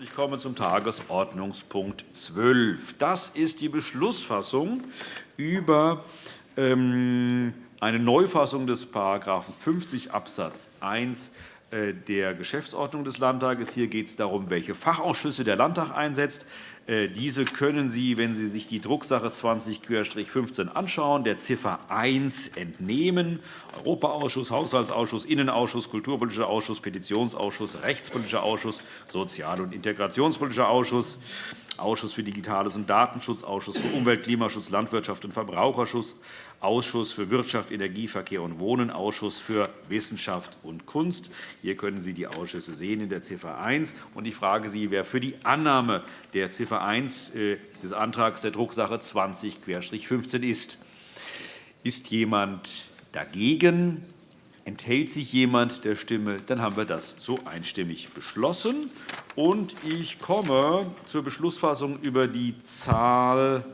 Ich komme zum Tagesordnungspunkt 12. Das ist die Beschlussfassung über ähm, eine Neufassung des § 50 Abs. 1 äh, der Geschäftsordnung des Landtages. Hier geht es darum, welche Fachausschüsse der Landtag einsetzt. Äh, diese können Sie, wenn Sie sich die Drucksache 20-15 anschauen, der Ziffer 1 entnehmen. Europaausschuss, Haushaltsausschuss, Innenausschuss, Kulturpolitischer Ausschuss, Petitionsausschuss, Rechtspolitischer Ausschuss, Sozial- und Integrationspolitischer Ausschuss. Ausschuss für Digitales und Datenschutz, Ausschuss für Umwelt, Klimaschutz, Landwirtschaft und Verbraucherschutz, Ausschuss für Wirtschaft, Energie, Verkehr und Wohnen, Ausschuss für Wissenschaft und Kunst. Hier können Sie die Ausschüsse sehen in der Ziffer 1. Und ich frage Sie, wer für die Annahme der Ziffer 1 äh, des Antrags der Drucksache 20-15 ist. Ist jemand dagegen? Enthält sich jemand der Stimme? Dann haben wir das so einstimmig beschlossen. Und ich komme zur Beschlussfassung über die Zahl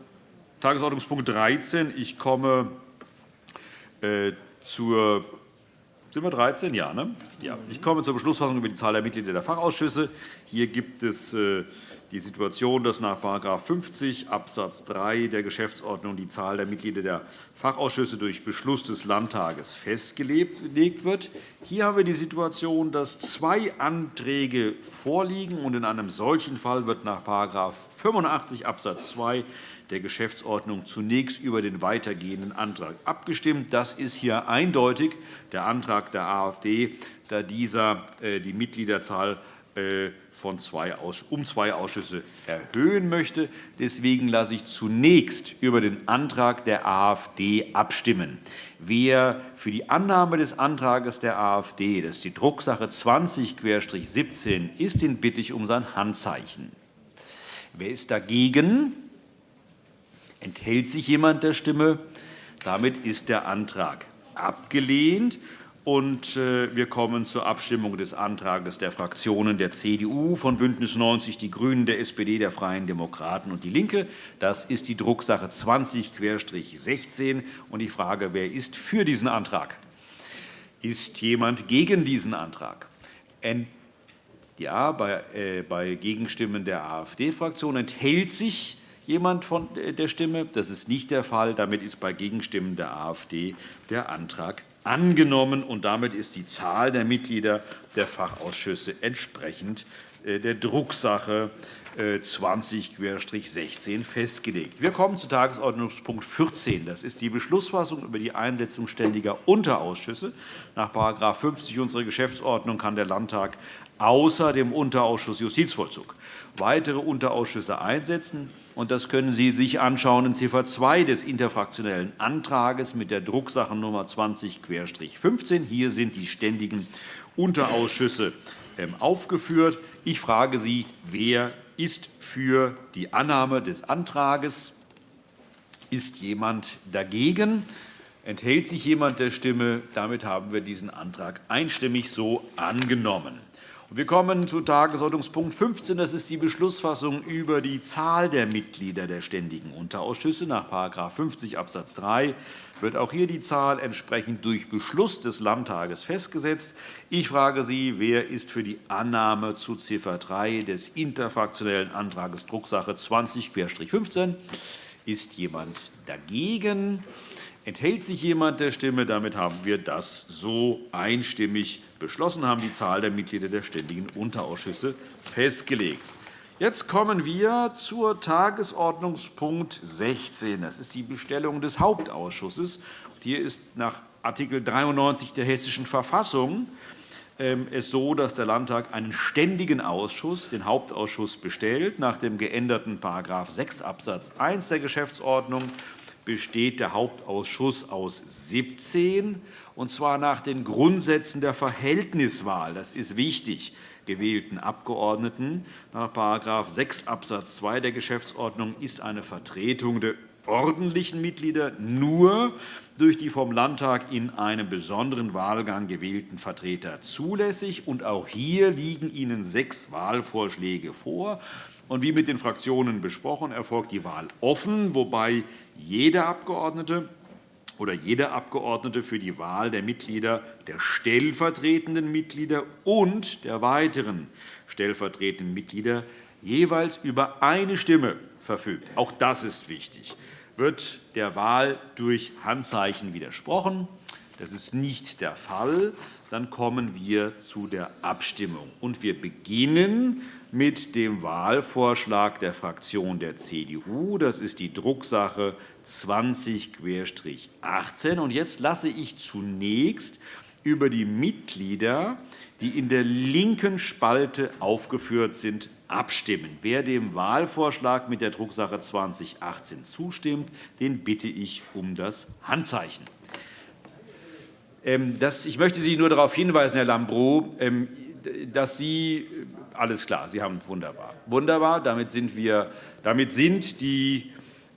Tagesordnungspunkt 13. Ich komme äh, zur sind wir 13? Ja, ne? ja. Ich komme zur Beschlussfassung über die Zahl der Mitglieder der Fachausschüsse. Hier gibt es äh, die Situation, dass nach § 50 Abs. 3 der Geschäftsordnung die Zahl der Mitglieder der Fachausschüsse durch Beschluss des Landtages festgelegt wird. Hier haben wir die Situation, dass zwei Anträge vorliegen. und In einem solchen Fall wird nach § 85 Abs. 2 der Geschäftsordnung zunächst über den weitergehenden Antrag abgestimmt. Das ist hier eindeutig der Antrag der AfD, da dieser äh, die Mitgliederzahl von zwei, um zwei Ausschüsse erhöhen möchte. Deswegen lasse ich zunächst über den Antrag der AfD abstimmen. Wer für die Annahme des Antrags der AfD, das ist die Drucksache 20-17 ist, den bitte ich um sein Handzeichen. Wer ist dagegen? Enthält sich jemand der Stimme? Damit ist der Antrag abgelehnt. Und äh, wir kommen zur Abstimmung des Antrags der Fraktionen der CDU, von BÜNDNIS 90 die GRÜNEN, der SPD, der Freien Demokraten und DIE LINKE. Das ist die Drucksache 20-16. Und ich frage, wer ist für diesen Antrag? Ist jemand gegen diesen Antrag? Ja, bei, äh, bei Gegenstimmen der AfD-Fraktion enthält sich jemand von äh, der Stimme. Das ist nicht der Fall. Damit ist bei Gegenstimmen der AfD der Antrag angenommen, und damit ist die Zahl der Mitglieder der Fachausschüsse entsprechend äh, der Drucksache 20-16 äh, festgelegt. Wir kommen zu Tagesordnungspunkt 14. Das ist die Beschlussfassung über die Einsetzung ständiger Unterausschüsse. Nach § 50 unserer Geschäftsordnung kann der Landtag außer dem Unterausschuss Justizvollzug weitere Unterausschüsse einsetzen. Und das können Sie sich anschauen in Ziffer 2 des interfraktionellen Antrags mit der Drucksachennummer 20-15. Hier sind die ständigen Unterausschüsse ähm, aufgeführt. Ich frage Sie, wer ist für die Annahme des Antrags? Ist jemand dagegen? Enthält sich jemand der Stimme? Damit haben wir diesen Antrag einstimmig so angenommen. Wir kommen zu Tagesordnungspunkt 15. Das ist die Beschlussfassung über die Zahl der Mitglieder der Ständigen Unterausschüsse. Nach § 50 Abs. 3 wird auch hier die Zahl entsprechend durch Beschluss des Landtages festgesetzt. Ich frage Sie, wer ist für die Annahme zu Ziffer 3 des interfraktionellen Antrags Drucksache 20-15? Ist jemand dagegen? Enthält sich jemand der Stimme? Damit haben wir das so einstimmig beschlossen, haben die Zahl der Mitglieder der Ständigen Unterausschüsse festgelegt. Jetzt kommen wir zur Tagesordnungspunkt 16. Das ist die Bestellung des Hauptausschusses. Hier ist nach Art. 93 der Hessischen Verfassung ähm, es so, dass der Landtag einen ständigen Ausschuss, den Hauptausschuss, bestellt. Nach dem geänderten § 6 Abs. 1 der Geschäftsordnung besteht der Hauptausschuss aus 17, und zwar nach den Grundsätzen der Verhältniswahl. Das ist wichtig gewählten Abgeordneten. Nach § 6 Abs. 2 der Geschäftsordnung ist eine Vertretung der ordentlichen Mitglieder nur durch die vom Landtag in einem besonderen Wahlgang gewählten Vertreter zulässig. Und auch hier liegen Ihnen sechs Wahlvorschläge vor. Und wie mit den Fraktionen besprochen, erfolgt die Wahl offen, wobei jeder Abgeordnete oder jeder Abgeordnete für die Wahl der Mitglieder, der stellvertretenden Mitglieder und der weiteren stellvertretenden Mitglieder jeweils über eine Stimme verfügt. Auch das ist wichtig. Wird der Wahl durch Handzeichen widersprochen, das ist nicht der Fall, dann kommen wir zu der Abstimmung. Und wir beginnen mit dem Wahlvorschlag der Fraktion der CDU. Das ist die Drucksache 20-18. Und jetzt lasse ich zunächst über die Mitglieder, die in der linken Spalte aufgeführt sind, abstimmen. Wer dem Wahlvorschlag mit der Drucksache 2018 zustimmt, den bitte ich um das Handzeichen. Ähm, ich möchte Sie nur darauf hinweisen, Herr Lambrou, ähm, dass Sie äh, alles klar, Sie haben wunderbar. Wunderbar, damit sind, wir, damit sind die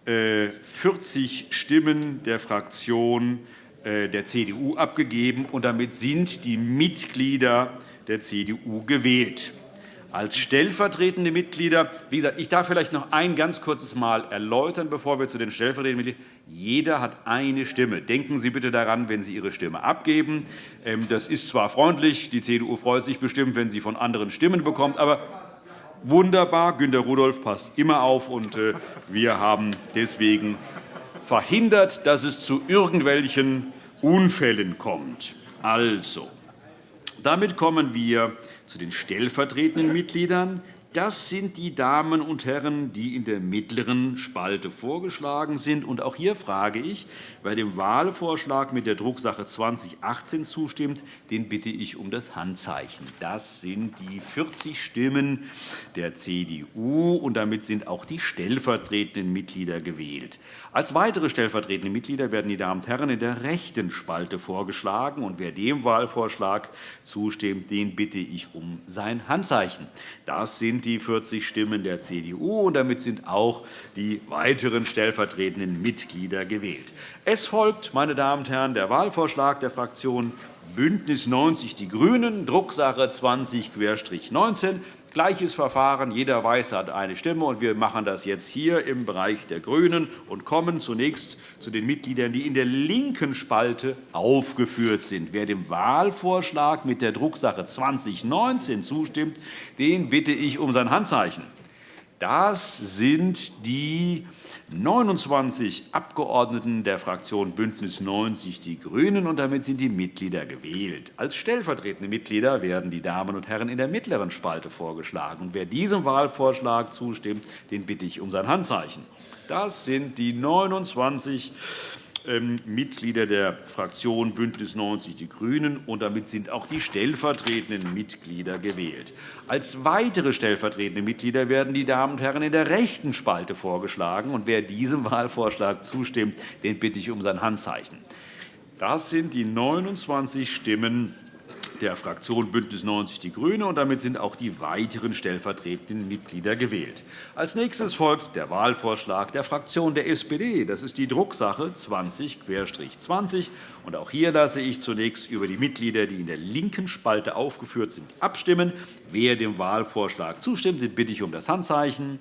40 äh, Stimmen der Fraktion äh, der CDU abgegeben, und damit sind die Mitglieder der CDU gewählt als stellvertretende Mitglieder. Wie gesagt, ich darf vielleicht noch ein ganz kurzes Mal erläutern, bevor wir zu den stellvertretenden Mitgliedern jeder hat eine Stimme. Denken Sie bitte daran, wenn Sie Ihre Stimme abgeben. Ähm, das ist zwar freundlich, die CDU freut sich bestimmt, wenn sie von anderen Stimmen bekommt, aber wunderbar, Günter Rudolph passt immer auf, und äh, wir haben deswegen verhindert, dass es zu irgendwelchen Unfällen kommt. Also, damit kommen wir zu den stellvertretenden Mitgliedern. Das sind die Damen und Herren, die in der mittleren Spalte vorgeschlagen sind. Und auch hier frage ich, wer dem Wahlvorschlag mit der Drucksache 2018 zustimmt, den bitte ich um das Handzeichen. Das sind die 40 Stimmen der CDU, und damit sind auch die stellvertretenden Mitglieder gewählt. Als weitere stellvertretende Mitglieder werden die Damen und Herren in der rechten Spalte vorgeschlagen. Und wer dem Wahlvorschlag zustimmt, den bitte ich um sein Handzeichen. Das sind die 40 Stimmen der CDU, und damit sind auch die weiteren stellvertretenden Mitglieder gewählt. Es folgt, meine Damen und Herren, der Wahlvorschlag der Fraktion BÜNDNIS 90 die GRÜNEN, Drucksache 20-19. Gleiches Verfahren. Jeder Weiße hat eine Stimme. und Wir machen das jetzt hier im Bereich der GRÜNEN und kommen zunächst zu den Mitgliedern, die in der linken Spalte aufgeführt sind. Wer dem Wahlvorschlag mit der Drucksache 2019 zustimmt, den bitte ich um sein Handzeichen. Das sind die 29 Abgeordneten der Fraktion BÜNDNIS 90 die GRÜNEN, und damit sind die Mitglieder gewählt. Als stellvertretende Mitglieder werden die Damen und Herren in der mittleren Spalte vorgeschlagen. Und wer diesem Wahlvorschlag zustimmt, den bitte ich um sein Handzeichen. Das sind die 29 ähm, Mitglieder der Fraktion BÜNDNIS 90 die GRÜNEN, und damit sind auch die stellvertretenden Mitglieder gewählt. Als weitere stellvertretende Mitglieder werden die Damen und Herren in der rechten Spalte vorgeschlagen. Und wer diesem Wahlvorschlag zustimmt, den bitte ich um sein Handzeichen. Das sind die 29 Stimmen der Fraktion BÜNDNIS 90 die GRÜNEN, und damit sind auch die weiteren stellvertretenden Mitglieder gewählt. Als nächstes folgt der Wahlvorschlag der Fraktion der SPD. Das ist die Drucksache 20-20. Und auch hier lasse ich zunächst über die Mitglieder, die in der linken Spalte aufgeführt sind, abstimmen. Wer dem Wahlvorschlag zustimmt, den bitte ich um das Handzeichen.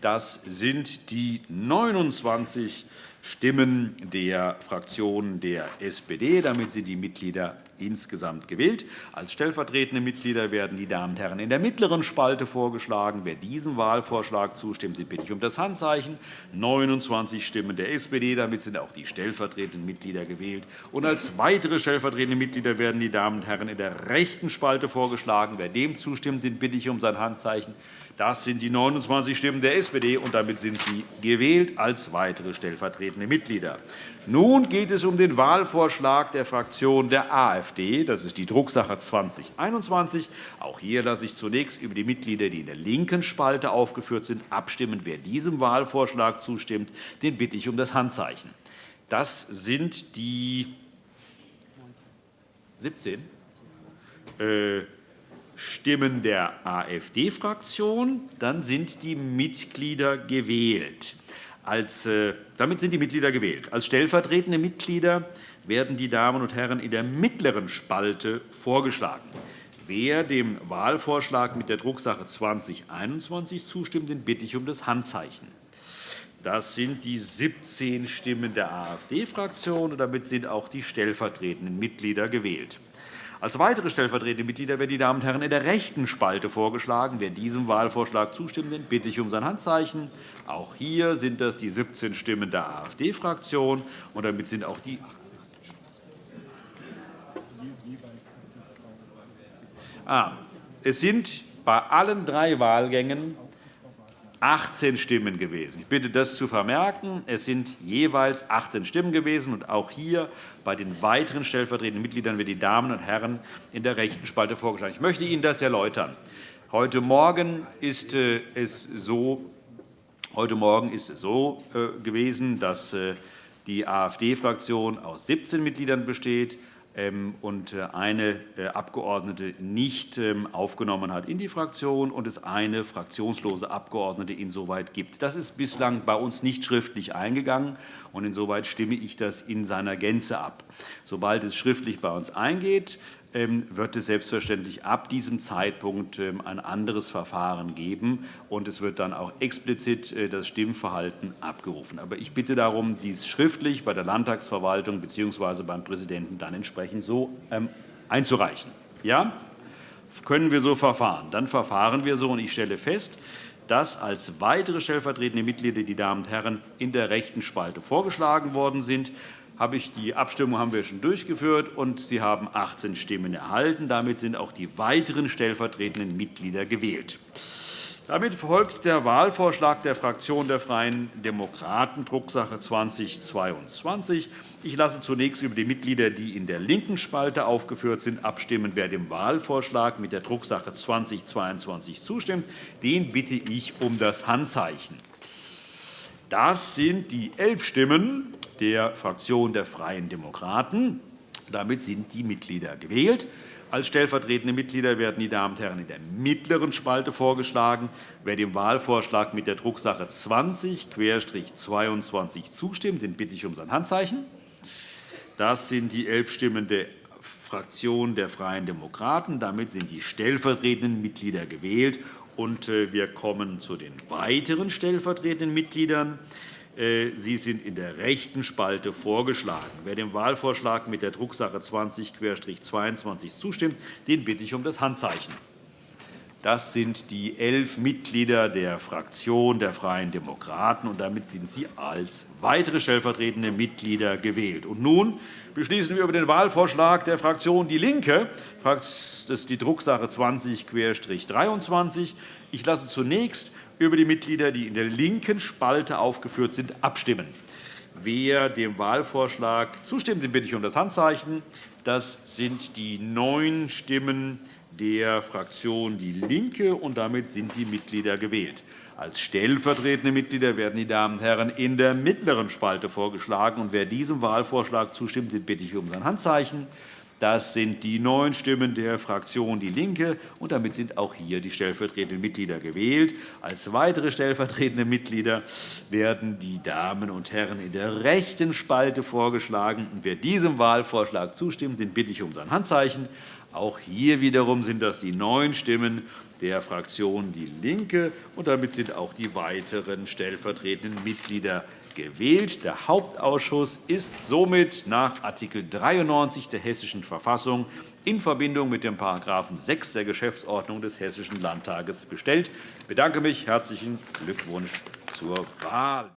Das sind die 29 Stimmen der Fraktion der SPD. Damit sind die Mitglieder insgesamt gewählt. Als stellvertretende Mitglieder werden die Damen und Herren in der mittleren Spalte vorgeschlagen. Wer diesem Wahlvorschlag zustimmt, den bitte ich um das Handzeichen. 29 Stimmen der SPD. Damit sind auch die stellvertretenden Mitglieder gewählt. Und als weitere stellvertretende Mitglieder werden die Damen und Herren in der rechten Spalte vorgeschlagen. Wer dem zustimmt, den bitte ich um sein Handzeichen. Das sind die 29 Stimmen der SPD, und damit sind sie gewählt als weitere stellvertretende Mitglieder. Nun geht es um den Wahlvorschlag der Fraktion der AfD. Das ist die Drucksache 2021. Auch hier lasse ich zunächst über die Mitglieder, die in der linken Spalte aufgeführt sind, abstimmen. Wer diesem Wahlvorschlag zustimmt, den bitte ich um das Handzeichen. Das sind die 17. Äh, Stimmen der AfD-Fraktion, dann sind die Mitglieder gewählt. Als, äh, damit sind die Mitglieder gewählt. Als stellvertretende Mitglieder werden die Damen und Herren in der mittleren Spalte vorgeschlagen. Wer dem Wahlvorschlag mit der Drucksache 2021 zustimmt, den bitte ich um das Handzeichen. Das sind die 17 Stimmen der AfD-Fraktion, und damit sind auch die stellvertretenden Mitglieder gewählt. Als weitere stellvertretende Mitglieder werden die Damen und Herren in der rechten Spalte vorgeschlagen. Wer diesem Wahlvorschlag zustimmt, den bitte ich um sein Handzeichen. Auch hier sind das die 17 Stimmen der AfD-Fraktion, und damit sind auch die Ah, es sind bei allen drei Wahlgängen 18 Stimmen gewesen. Ich bitte, das zu vermerken. Es sind jeweils 18 Stimmen gewesen. Und auch hier bei den weiteren stellvertretenden Mitgliedern werden die Damen und Herren in der rechten Spalte vorgeschlagen. Ich möchte Ihnen das erläutern. Heute Morgen ist äh, es so, heute Morgen ist es so äh, gewesen, dass äh, die AfD-Fraktion aus 17 Mitgliedern besteht. Ähm, und äh, eine äh, Abgeordnete nicht ähm, aufgenommen hat in die Fraktion und es eine fraktionslose Abgeordnete insoweit gibt. Das ist bislang bei uns nicht schriftlich eingegangen, und insoweit stimme ich das in seiner Gänze ab. Sobald es schriftlich bei uns eingeht, wird es selbstverständlich ab diesem Zeitpunkt ähm, ein anderes Verfahren geben, und es wird dann auch explizit äh, das Stimmverhalten abgerufen. Aber ich bitte darum, dies schriftlich bei der Landtagsverwaltung bzw. beim Präsidenten dann entsprechend so ähm, einzureichen. Ja? Können wir so verfahren? Dann verfahren wir so, und ich stelle fest, dass als weitere stellvertretende Mitglieder die Damen und Herren in der rechten Spalte vorgeschlagen worden sind habe ich die Abstimmung haben wir schon durchgeführt, und Sie haben 18 Stimmen erhalten. Damit sind auch die weiteren stellvertretenden Mitglieder gewählt. Damit folgt der Wahlvorschlag der Fraktion der Freien Demokraten, Drucksache 2022. Ich lasse zunächst über die Mitglieder, die in der linken Spalte aufgeführt sind, abstimmen. Wer dem Wahlvorschlag mit der Drucksache 2022 zustimmt, den bitte ich um das Handzeichen. Das sind die elf Stimmen der Fraktion der Freien Demokraten. Damit sind die Mitglieder gewählt. Als stellvertretende Mitglieder werden die Damen und Herren in der mittleren Spalte vorgeschlagen. Wer dem Wahlvorschlag mit der Drucksache 20-22 zustimmt, den bitte ich um sein Handzeichen. Das sind die elf Stimmen der Fraktion der Freien Demokraten. Damit sind die stellvertretenden Mitglieder gewählt. Und äh, wir kommen zu den weiteren stellvertretenden Mitgliedern. Äh, Sie sind in der rechten Spalte vorgeschlagen. Wer dem Wahlvorschlag mit der Drucksache 20-22 zustimmt, den bitte ich um das Handzeichen. Das sind die elf Mitglieder der Fraktion der Freien Demokraten, und damit sind sie als weitere stellvertretende Mitglieder gewählt. Und nun beschließen wir über den Wahlvorschlag der Fraktion DIE LINKE. Das ist die Drucksache 20-23. Ich lasse zunächst über die Mitglieder, die in der linken Spalte aufgeführt sind, abstimmen. Wer dem Wahlvorschlag zustimmt, den bitte ich um das Handzeichen. Das sind die neun Stimmen der Fraktion DIE LINKE, und damit sind die Mitglieder gewählt. Als stellvertretende Mitglieder werden die Damen und Herren in der mittleren Spalte vorgeschlagen. Und wer diesem Wahlvorschlag zustimmt, den bitte ich um sein Handzeichen. Das sind die neun Stimmen der Fraktion DIE LINKE, und damit sind auch hier die stellvertretenden Mitglieder gewählt. Als weitere stellvertretende Mitglieder werden die Damen und Herren in der rechten Spalte vorgeschlagen. Wer diesem Wahlvorschlag zustimmt, den bitte ich um sein Handzeichen. Auch hier wiederum sind das die neun Stimmen der Fraktion DIE LINKE, und damit sind auch die weiteren stellvertretenden Mitglieder gewählt. Der Hauptausschuss ist somit nach Art. 93 der Hessischen Verfassung in Verbindung mit dem § 6 der Geschäftsordnung des Hessischen Landtages bestellt. Ich bedanke mich. Herzlichen Glückwunsch zur Wahl.